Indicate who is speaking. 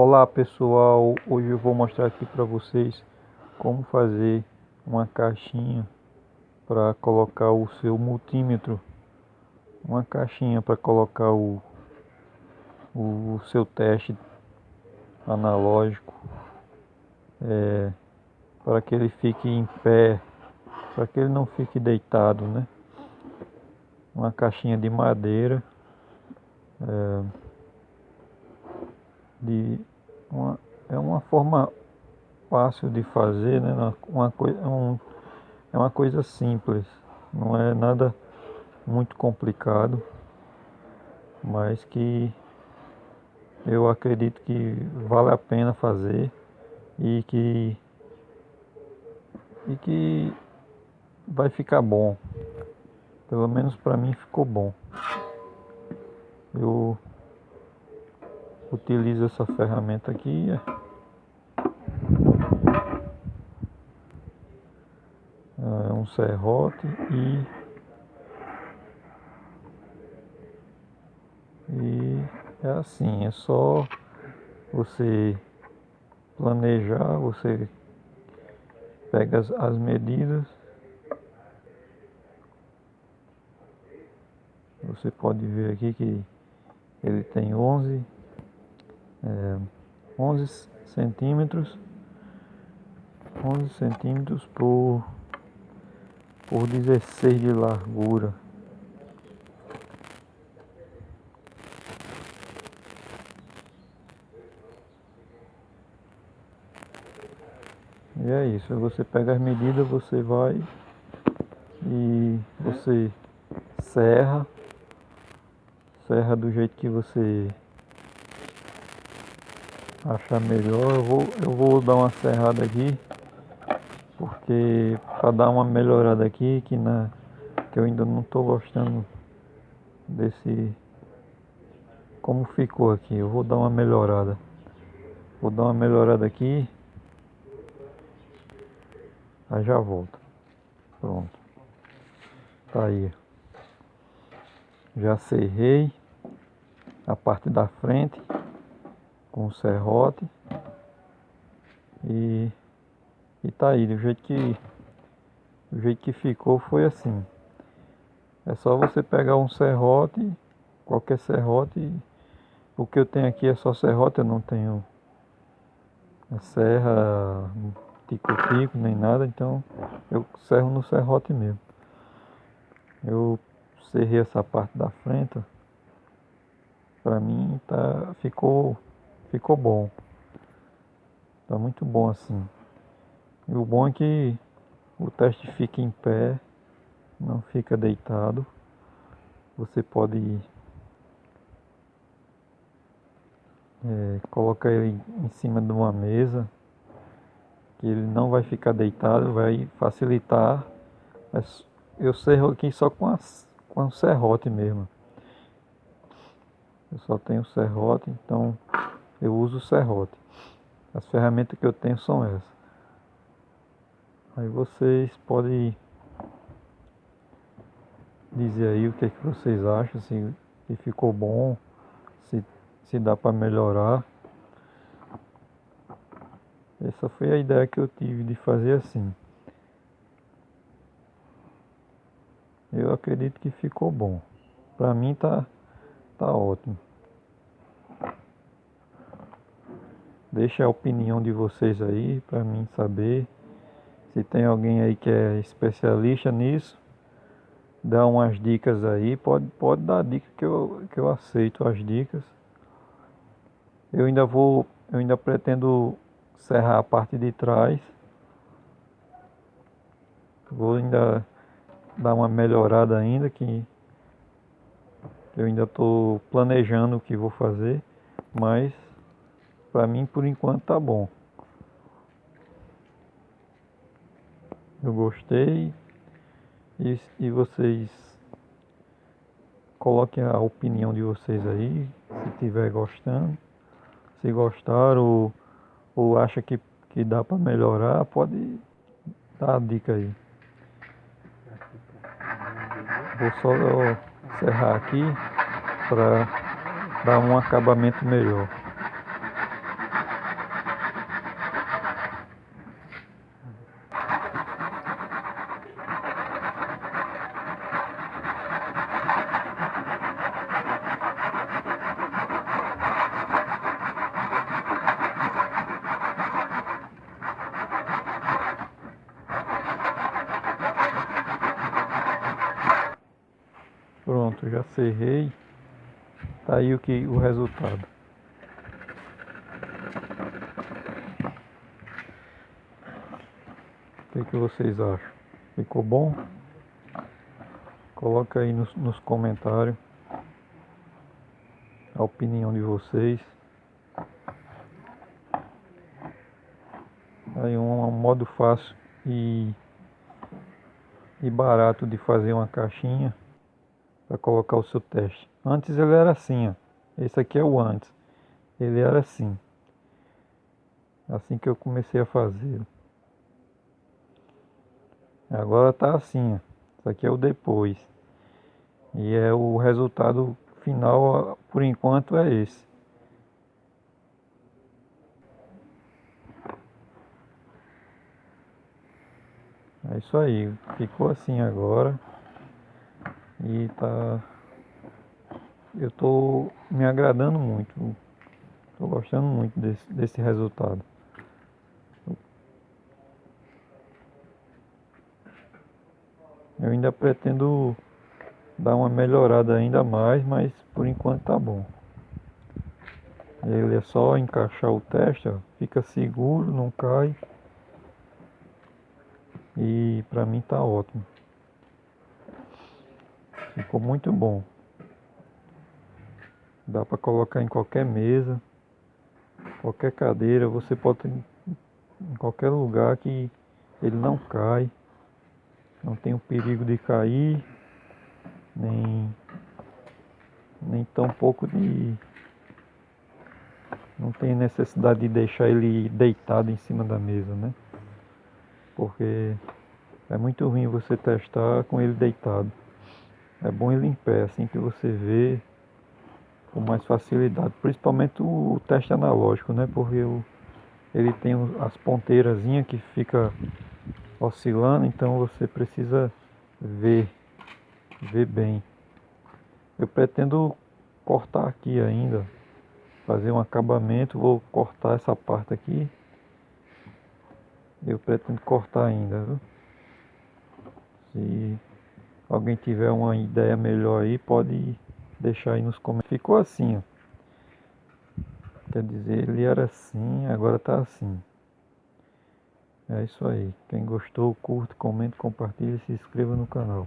Speaker 1: Olá pessoal, hoje eu vou mostrar aqui para vocês como fazer uma caixinha para colocar o seu multímetro. Uma caixinha para colocar o, o seu teste analógico é, para que ele fique em pé para que ele não fique deitado né? Uma caixinha de madeira é, de uma, é uma forma fácil de fazer, né? uma, coisa, é um, é uma coisa simples, não é nada muito complicado, mas que eu acredito que vale a pena fazer e que e que vai ficar bom. Pelo menos para mim ficou bom. Eu utilizo essa ferramenta aqui. É um serrote e, e é assim, é só você planejar, você pega as, as medidas. Você pode ver aqui que ele tem 11 é, 11 centímetros 11 centímetros por por 16 de largura. E é isso você pega as medidas você vai e você serra serra do jeito que você achar melhor, eu vou, eu vou dar uma serrada aqui, porque para dar uma melhorada aqui, que, na, que eu ainda não estou gostando desse como ficou aqui. Eu vou dar uma melhorada. Vou dar uma melhorada aqui. Aí já volto. Pronto. Tá aí. Já serrei a parte da frente com serrote. E, e tá aí, do jeito que do jeito que ficou foi assim. É só você pegar um serrote, qualquer serrote. O que eu tenho aqui é só serrote, eu não tenho serra, tico-tico, nem nada, então eu serro no serrote mesmo. Eu serrei essa parte da frente, para mim tá, ficou ficou bom. Tá muito bom assim. E o bom é que o teste fica em pé, não fica deitado. Você pode é, colocar ele em cima de uma mesa, que ele não vai ficar deitado, vai facilitar. Eu serro aqui só com, as, com o serrote mesmo. Eu só tenho serrote, então eu uso o serrote. As ferramentas que eu tenho são essas. Aí vocês podem dizer aí o que, é que vocês acham, se, se ficou bom, se, se dá para melhorar. Essa foi a ideia que eu tive de fazer assim. Eu acredito que ficou bom. Para mim tá, tá ótimo. Deixa a opinião de vocês aí para mim saber. Se tem alguém aí que é especialista nisso, dá umas dicas aí. Pode, pode dar dica que eu, que eu aceito as dicas. Eu ainda vou, eu ainda pretendo serrar a parte de trás. Vou ainda dar uma melhorada ainda que eu ainda estou planejando o que vou fazer, mas para mim, por enquanto, tá bom. Eu gostei. E, e vocês coloquem a opinião de vocês aí, se estiver gostando. Se gostaram ou, ou acha que, que dá para melhorar, pode dar a dica aí. Vou só encerrar aqui para dar um acabamento melhor. Pronto, já serrei. Tá aí o que o resultado. O que, que vocês acham? Ficou bom? Coloca aí nos, nos comentários a opinião de vocês. Aí um, um modo fácil e, e barato de fazer uma caixinha para colocar o seu teste. Antes ele era assim, ó. Esse aqui é o antes. Ele era assim. Assim que eu comecei a fazer. Agora tá assim, ó. Isso aqui é o depois. E é o resultado final, por enquanto, é esse. É isso aí, ficou assim agora. E tá. Eu tô me agradando muito. Tô gostando muito desse, desse resultado. Eu ainda pretendo dar uma melhorada ainda mais, mas por enquanto tá bom. Ele é só encaixar o teste, ó, fica seguro, não cai. E pra mim tá ótimo. Ficou muito bom. Dá para colocar em qualquer mesa, qualquer cadeira, você pode em qualquer lugar que ele não cai. Não tem o perigo de cair, nem nem tão pouco de não tem necessidade de deixar ele deitado em cima da mesa, né? Porque é muito ruim você testar com ele deitado. É bom ele em pé, assim que você vê com mais facilidade. Principalmente o teste analógico, né? Porque o, ele tem as ponteiras que fica oscilando, então você precisa ver, ver bem. Eu pretendo cortar aqui ainda, fazer um acabamento, vou cortar essa parte aqui. Eu pretendo cortar ainda, viu? Alguém tiver uma ideia melhor aí, pode deixar aí nos comentários. Ficou assim, ó. Quer dizer, ele era assim, agora tá assim. É isso aí. Quem gostou, curte, comente, compartilhe e se inscreva no canal.